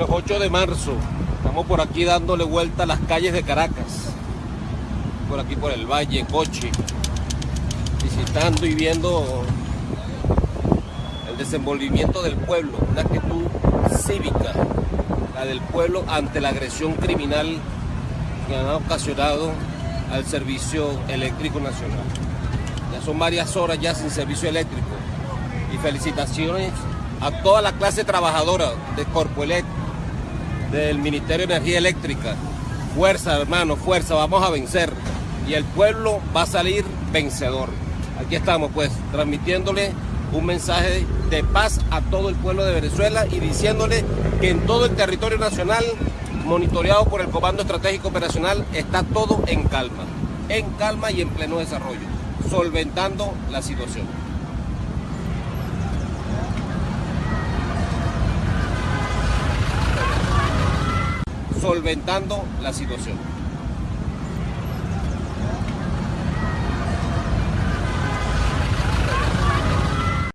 Bueno, 8 de marzo. Estamos por aquí dándole vuelta a las calles de Caracas. Por aquí por el Valle, Coche. Visitando y viendo el desenvolvimiento del pueblo. Una actitud cívica. La del pueblo ante la agresión criminal que han ocasionado al servicio eléctrico nacional. Ya son varias horas ya sin servicio eléctrico. Y felicitaciones a toda la clase trabajadora de Corpoelec, del Ministerio de Energía Eléctrica. Fuerza, hermano, fuerza, vamos a vencer. Y el pueblo va a salir vencedor. Aquí estamos, pues, transmitiéndole un mensaje de paz a todo el pueblo de Venezuela y diciéndole que en todo el territorio nacional, monitoreado por el Comando Estratégico Operacional, está todo en calma. En calma y en pleno desarrollo, solventando la situación. Solventando la situación.